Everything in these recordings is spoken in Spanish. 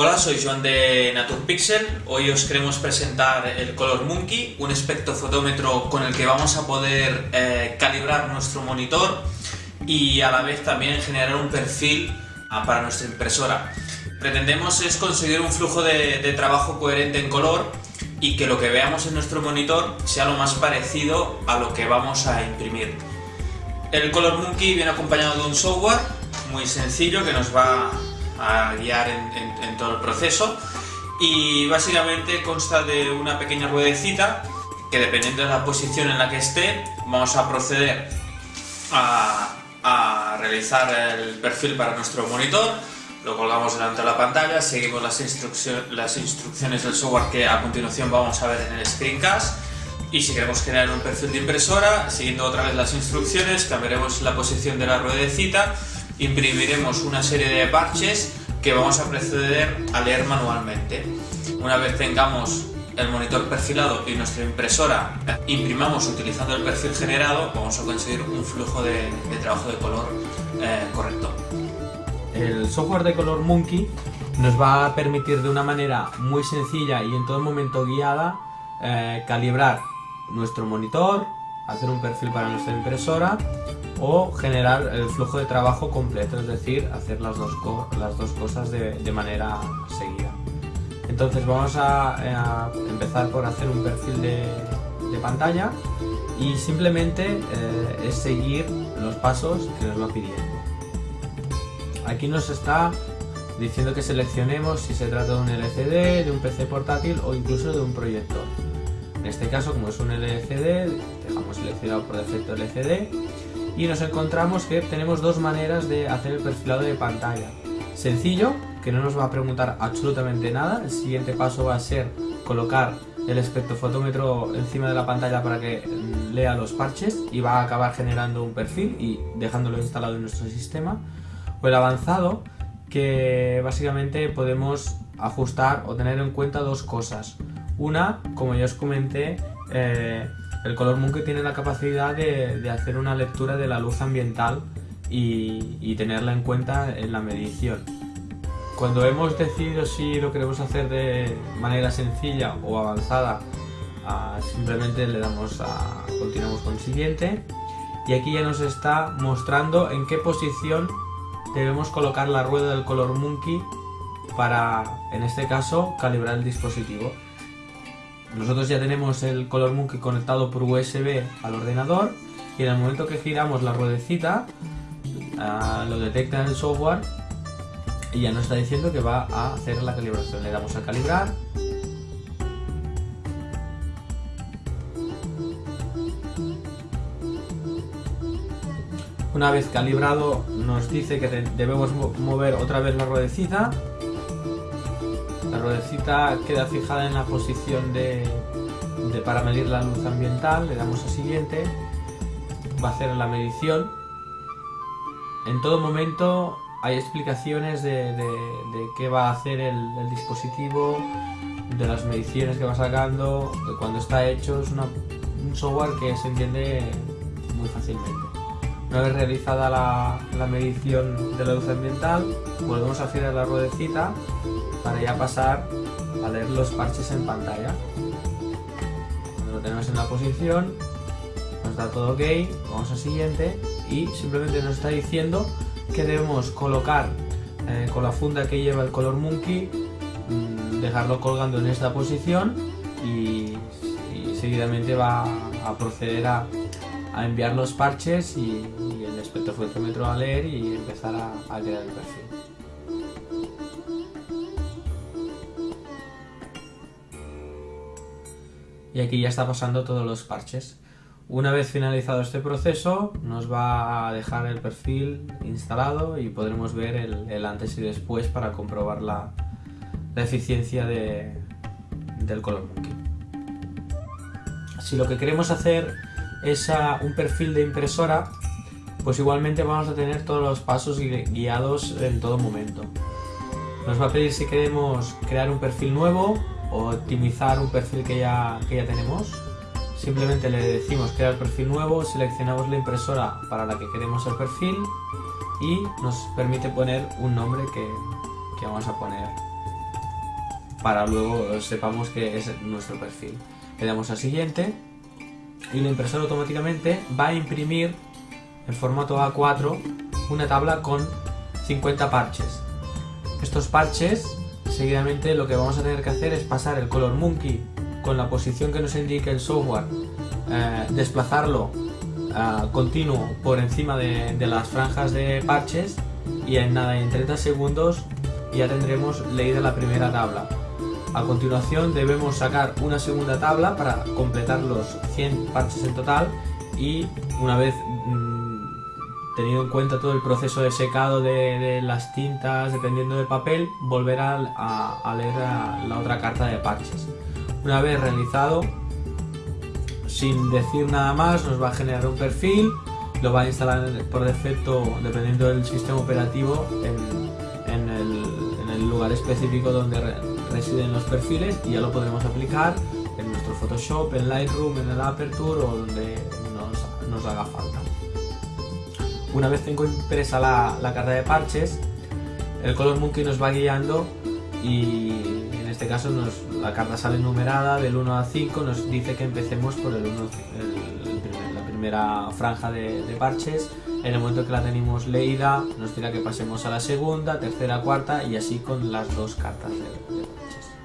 Hola, soy Joan de Naturpixel. Hoy os queremos presentar el Color Monkey, un espectrofotómetro con el que vamos a poder eh, calibrar nuestro monitor y a la vez también generar un perfil ah, para nuestra impresora. Pretendemos es conseguir un flujo de, de trabajo coherente en color y que lo que veamos en nuestro monitor sea lo más parecido a lo que vamos a imprimir. El Color Monkey viene acompañado de un software muy sencillo que nos va a guiar en, todo el proceso. Y básicamente consta de una pequeña ruedecita que dependiendo de la posición en la que esté vamos a proceder a, realizar el perfil para nuestro monitor. Lo colgamos delante de la pantalla, seguimos las, las instrucciones del software que a continuación vamos a ver en el screencast. Y si queremos generar un perfil de impresora, siguiendo otra vez las instrucciones, cambiaremos la posición de la ruedecita imprimiremos una serie de parches que vamos a proceder a leer manualmente. Una vez tengamos el monitor perfilado y nuestra impresora imprimamos utilizando el perfil generado, vamos a conseguir un flujo de, trabajo de color eh, correcto. El software de Color Monkey nos va a permitir de una manera muy sencilla y en todo momento guiada eh, calibrar nuestro monitor, hacer un perfil para nuestra impresora o generar el flujo de trabajo completo, es decir, hacer las dos, las dos cosas de, manera seguida. Entonces vamos a, empezar por hacer un perfil de, pantalla y simplemente eh, es seguir los pasos que nos va pidiendo. Aquí nos está diciendo que seleccionemos si se trata de un LCD, de un PC portátil o incluso de un proyector. En este caso, como es un LCD, dejamos seleccionado por defecto LCD y nos encontramos que tenemos dos maneras de hacer el perfilado de pantalla. Sencillo, que no nos va a preguntar absolutamente nada, el siguiente paso va a ser colocar el espectrofotómetro encima de la pantalla para que lea los parches y va a acabar generando un perfil y dejándolo instalado en nuestro sistema. O el avanzado, que básicamente podemos ajustar o tener en cuenta dos cosas. Una, como ya os comenté, eh, el color Monkey tiene la capacidad de, hacer una lectura de la luz ambiental y, tenerla en cuenta en la medición. Cuando hemos decidido si lo queremos hacer de manera sencilla o avanzada, simplemente le damos a continuamos con siguiente y aquí ya nos está mostrando en qué posición debemos colocar la rueda del color Monkey para, en este caso, calibrar el dispositivo. Nosotros ya tenemos el Color Monkey conectado por USB al ordenador y en el momento que giramos la ruedecita ah, lo detecta en el software y ya nos está diciendo que va a hacer la calibración. Le damos a calibrar Una vez calibrado nos dice que debemos mover otra vez la ruedecita la ruedecita queda fijada en la posición de, para medir la luz ambiental, le damos a siguiente, va a hacer la medición. En todo momento hay explicaciones de, qué va a hacer el, dispositivo, de las mediciones que va sacando, cuando está hecho, es un software que se entiende muy fácilmente. Una vez realizada la, la medición de la luz ambiental, volvemos a girar la ruedecita para ya pasar a leer los parches en pantalla. Cuando lo tenemos en la posición, nos da todo ok, vamos a siguiente y simplemente nos está diciendo que debemos colocar eh, con la funda que lleva el color monkey, mm, dejarlo colgando en esta posición y, seguidamente va a proceder a, enviar los parches y, el espectrofotómetro a leer y empezar a, a crear el perfil. Y aquí ya está pasando todos los parches. Una vez finalizado este proceso nos va a dejar el perfil instalado y podremos ver el, antes y después para comprobar la, eficiencia del color monkey. Si lo que queremos hacer es un perfil de impresora, pues igualmente vamos a tener todos los pasos guiados en todo momento. Nos va a pedir si queremos crear un perfil nuevo optimizar un perfil que ya, que ya tenemos. Simplemente le decimos crear perfil nuevo, seleccionamos la impresora para la que queremos el perfil y nos permite poner un nombre que, que vamos a poner para luego sepamos que es nuestro perfil. Le damos a siguiente y la impresora automáticamente va a imprimir en formato A4 una tabla con 50 parches. Estos parches, seguidamente lo que vamos a tener que hacer es pasar el color monkey con la posición que nos indique el software, eh, desplazarlo uh, continuo por encima de, las franjas de parches y en nada, en 30 segundos ya tendremos leída la primera tabla. A continuación debemos sacar una segunda tabla para completar los 100 parches en total y una vez mmm, tenido en cuenta todo el proceso de secado de, las tintas dependiendo del papel, volver a, leer la otra carta de parches. Una vez realizado, sin decir nada más, nos va a generar un perfil, lo va a instalar por defecto, dependiendo del sistema operativo, en, el, lugar específico donde residen los perfiles y ya lo podremos aplicar en nuestro Photoshop, en Lightroom, en el Aperture o donde nos haga falta. Una vez tengo impresa la, la carta de parches, el Color Monkey nos va guiando y en este caso nos, la carta sale numerada del 1 al 5, nos dice que empecemos por el 1, el, el primer, la primera franja de, parches. En el momento que la tenemos leída, nos dirá que pasemos a la segunda, tercera, cuarta y así con las dos cartas de parches.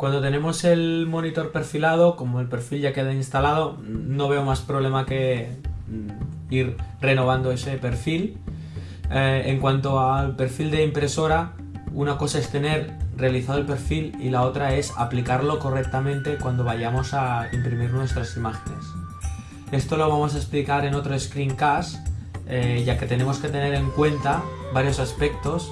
Cuando tenemos el monitor perfilado, como el perfil ya queda instalado, no veo más problema que mm, ir renovando ese perfil eh, en cuanto al perfil de impresora, una cosa es tener realizado el perfil y la otra es aplicarlo correctamente cuando vayamos a imprimir nuestras imágenes. Esto lo vamos a explicar en otro screencast, eh, ya que tenemos que tener en cuenta varios aspectos,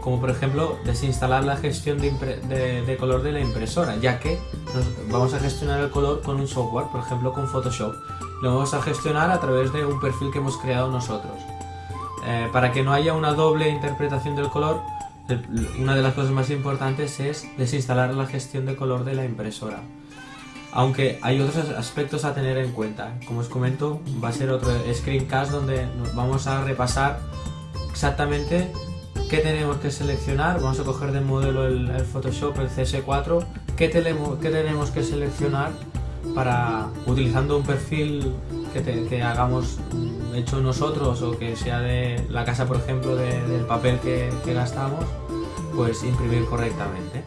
como por ejemplo desinstalar la gestión de, de, de color de la impresora, ya que nos vamos a gestionar el color con un software, por ejemplo con Photoshop. Lo vamos a gestionar a través de un perfil que hemos creado nosotros. Eh, para que no haya una doble interpretación del color, una de las cosas más importantes es desinstalar la gestión de color de la impresora. Aunque hay otros aspectos a tener en cuenta. Como os comento, va a ser otro screencast donde vamos a repasar exactamente qué tenemos que seleccionar. Vamos a coger de modelo el, Photoshop, el CS4, qué tenemos, que seleccionar para utilizando un perfil que, hagamos hecho nosotros o que sea de la casa por ejemplo de, del papel que gastamos pues imprimir correctamente